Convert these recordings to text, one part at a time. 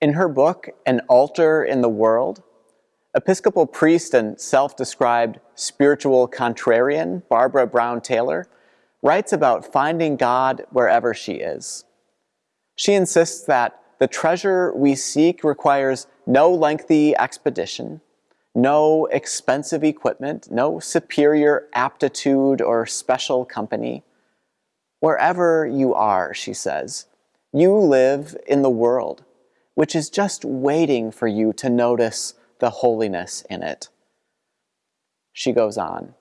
In her book, An Altar in the World, Episcopal priest and self-described spiritual contrarian Barbara Brown Taylor writes about finding God wherever she is. She insists that the treasure we seek requires no lengthy expedition, no expensive equipment, no superior aptitude or special company. Wherever you are, she says, you live in the world, which is just waiting for you to notice the holiness in it. She goes on.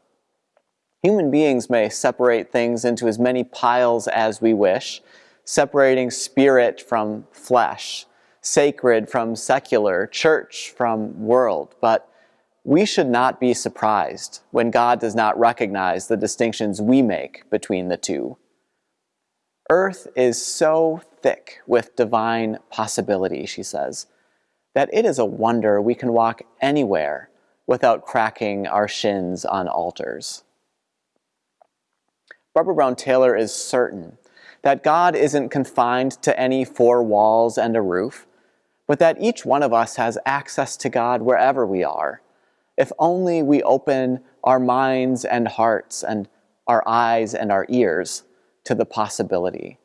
Human beings may separate things into as many piles as we wish, separating spirit from flesh, sacred from secular, church from world, but we should not be surprised when God does not recognize the distinctions we make between the two. Earth is so thick with divine possibility, she says, that it is a wonder we can walk anywhere without cracking our shins on altars. Barbara Brown Taylor is certain that God isn't confined to any four walls and a roof, but that each one of us has access to God wherever we are, if only we open our minds and hearts and our eyes and our ears to the possibility.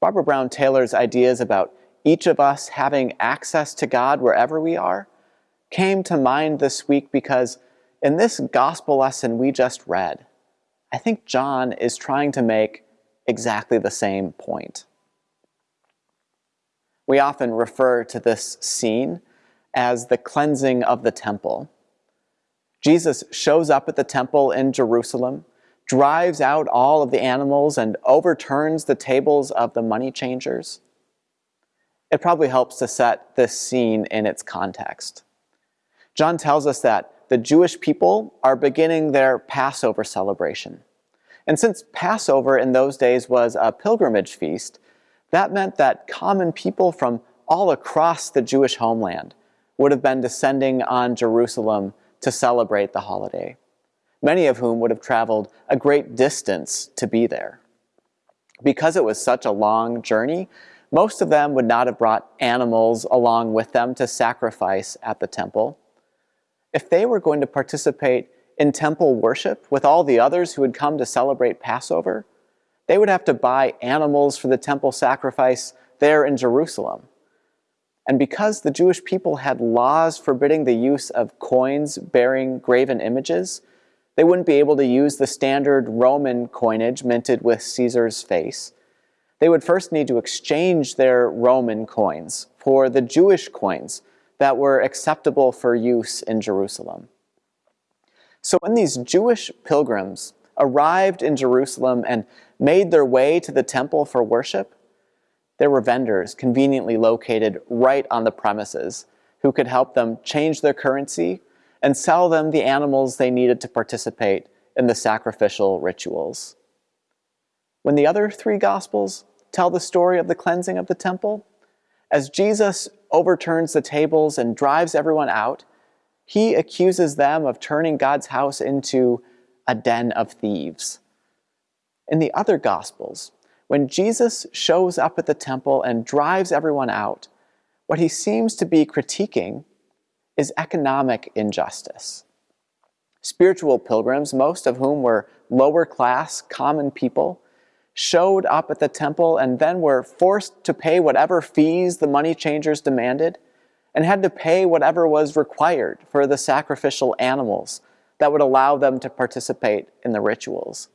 Barbara Brown Taylor's ideas about each of us having access to God wherever we are came to mind this week because in this gospel lesson we just read, I think John is trying to make exactly the same point. We often refer to this scene as the cleansing of the temple. Jesus shows up at the temple in Jerusalem, drives out all of the animals, and overturns the tables of the money changers. It probably helps to set this scene in its context. John tells us that the Jewish people are beginning their Passover celebration. And since Passover in those days was a pilgrimage feast, that meant that common people from all across the Jewish homeland would have been descending on Jerusalem to celebrate the holiday, many of whom would have traveled a great distance to be there. Because it was such a long journey, most of them would not have brought animals along with them to sacrifice at the temple. If they were going to participate in temple worship with all the others who had come to celebrate Passover, they would have to buy animals for the temple sacrifice there in Jerusalem. And because the Jewish people had laws forbidding the use of coins bearing graven images, they wouldn't be able to use the standard Roman coinage minted with Caesar's face. They would first need to exchange their Roman coins for the Jewish coins that were acceptable for use in Jerusalem. So when these Jewish pilgrims arrived in Jerusalem and made their way to the temple for worship, there were vendors conveniently located right on the premises who could help them change their currency and sell them the animals they needed to participate in the sacrificial rituals. When the other three Gospels tell the story of the cleansing of the temple, as Jesus overturns the tables and drives everyone out, he accuses them of turning God's house into a den of thieves. In the other Gospels, when Jesus shows up at the temple and drives everyone out, what he seems to be critiquing is economic injustice. Spiritual pilgrims, most of whom were lower class, common people, showed up at the temple and then were forced to pay whatever fees the money changers demanded and had to pay whatever was required for the sacrificial animals that would allow them to participate in the rituals.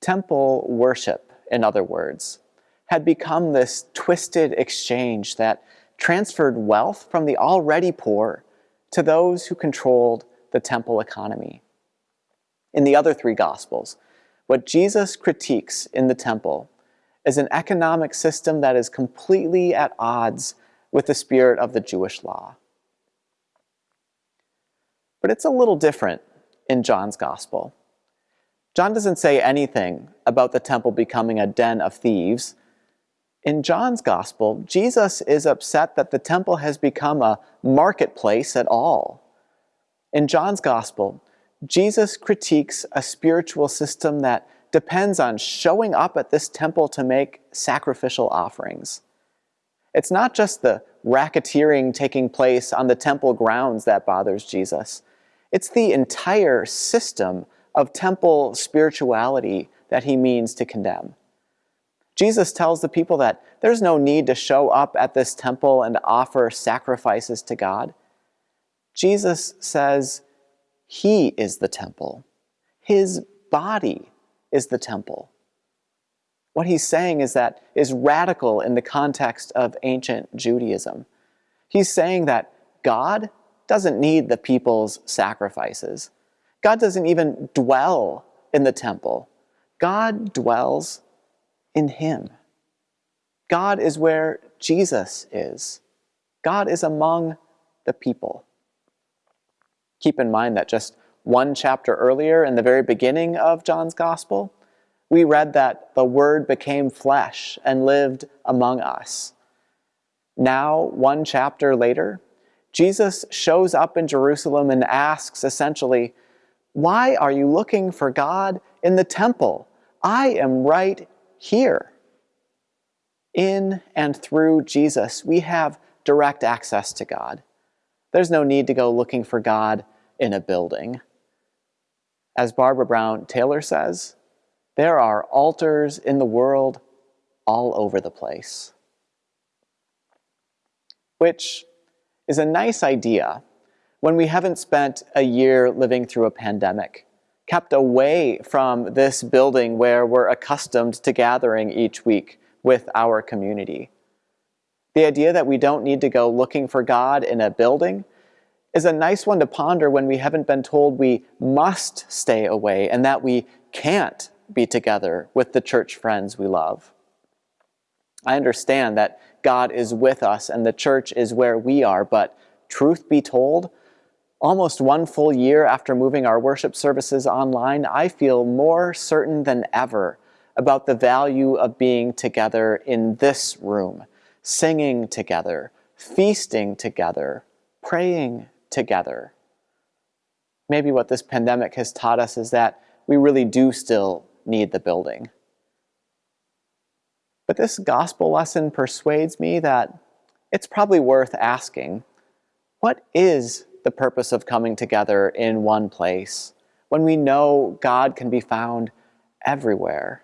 Temple worship, in other words, had become this twisted exchange that transferred wealth from the already poor to those who controlled the temple economy. In the other three Gospels, what Jesus critiques in the temple is an economic system that is completely at odds with the spirit of the Jewish law. But it's a little different in John's gospel. John doesn't say anything about the temple becoming a den of thieves. In John's gospel, Jesus is upset that the temple has become a marketplace at all. In John's gospel, Jesus critiques a spiritual system that depends on showing up at this temple to make sacrificial offerings. It's not just the racketeering taking place on the temple grounds that bothers Jesus. It's the entire system of temple spirituality that he means to condemn. Jesus tells the people that there's no need to show up at this temple and offer sacrifices to God. Jesus says he is the temple. His body is the temple. What he's saying is that is radical in the context of ancient Judaism. He's saying that God doesn't need the people's sacrifices. God doesn't even dwell in the temple. God dwells in him. God is where Jesus is. God is among the people. Keep in mind that just one chapter earlier, in the very beginning of John's Gospel, we read that the Word became flesh and lived among us. Now, one chapter later, Jesus shows up in Jerusalem and asks essentially, Why are you looking for God in the temple? I am right here. In and through Jesus, we have direct access to God. There's no need to go looking for God in a building. As Barbara Brown Taylor says, there are altars in the world all over the place. Which is a nice idea when we haven't spent a year living through a pandemic, kept away from this building where we're accustomed to gathering each week with our community. The idea that we don't need to go looking for God in a building is a nice one to ponder when we haven't been told we must stay away and that we can't be together with the church friends we love. I understand that God is with us and the church is where we are, but truth be told, almost one full year after moving our worship services online, I feel more certain than ever about the value of being together in this room, singing together, feasting together, praying together. Maybe what this pandemic has taught us is that we really do still need the building. But this gospel lesson persuades me that it's probably worth asking what is the purpose of coming together in one place when we know God can be found everywhere?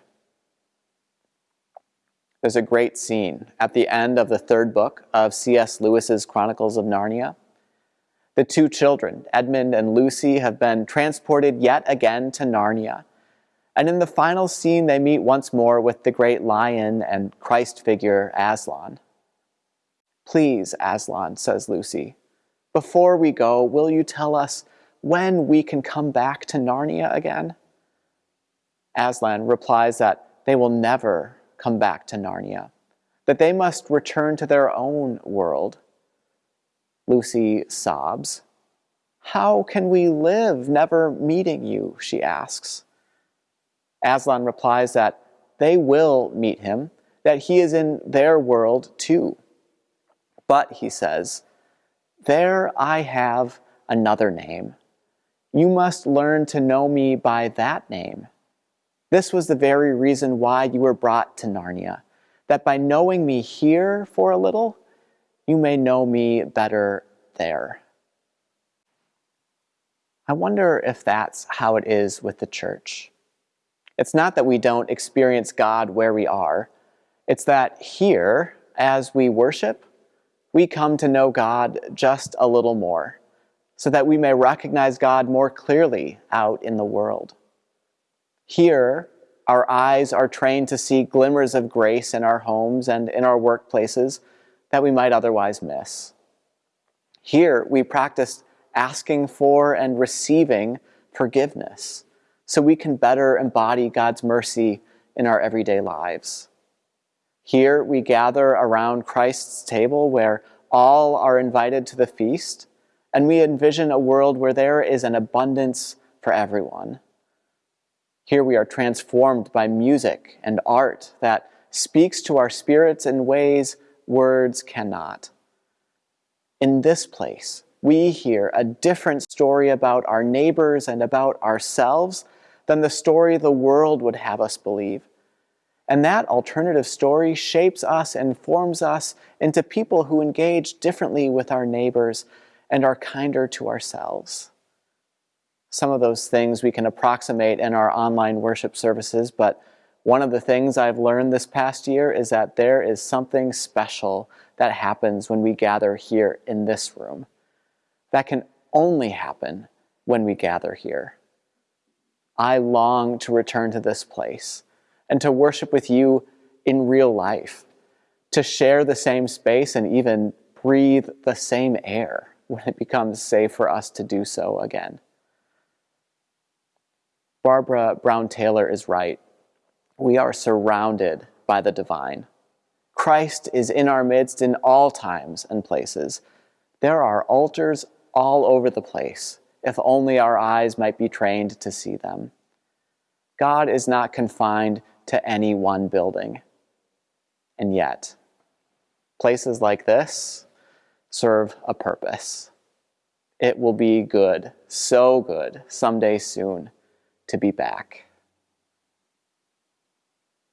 There's a great scene at the end of the third book of C.S. Lewis's Chronicles of Narnia. The two children, Edmund and Lucy, have been transported yet again to Narnia. And in the final scene, they meet once more with the great lion and Christ figure, Aslan. Please, Aslan, says Lucy, before we go, will you tell us when we can come back to Narnia again? Aslan replies that they will never come back to Narnia, that they must return to their own world Lucy sobs. How can we live never meeting you? she asks. Aslan replies that they will meet him, that he is in their world too. But, he says, there I have another name. You must learn to know me by that name. This was the very reason why you were brought to Narnia, that by knowing me here for a little, you may know me better there. I wonder if that's how it is with the church. It's not that we don't experience God where we are, it's that here, as we worship, we come to know God just a little more, so that we may recognize God more clearly out in the world. Here, our eyes are trained to see glimmers of grace in our homes and in our workplaces that we might otherwise miss. Here, we practice asking for and receiving forgiveness so we can better embody God's mercy in our everyday lives. Here, we gather around Christ's table where all are invited to the feast, and we envision a world where there is an abundance for everyone. Here we are transformed by music and art that speaks to our spirits in ways words cannot. In this place, we hear a different story about our neighbors and about ourselves than the story the world would have us believe. And that alternative story shapes us and forms us into people who engage differently with our neighbors and are kinder to ourselves. Some of those things we can approximate in our online worship services, but one of the things I've learned this past year is that there is something special that happens when we gather here in this room. That can only happen when we gather here. I long to return to this place and to worship with you in real life, to share the same space and even breathe the same air when it becomes safe for us to do so again. Barbara Brown Taylor is right. We are surrounded by the divine. Christ is in our midst in all times and places. There are altars all over the place, if only our eyes might be trained to see them. God is not confined to any one building. And yet, places like this serve a purpose. It will be good, so good, someday soon to be back.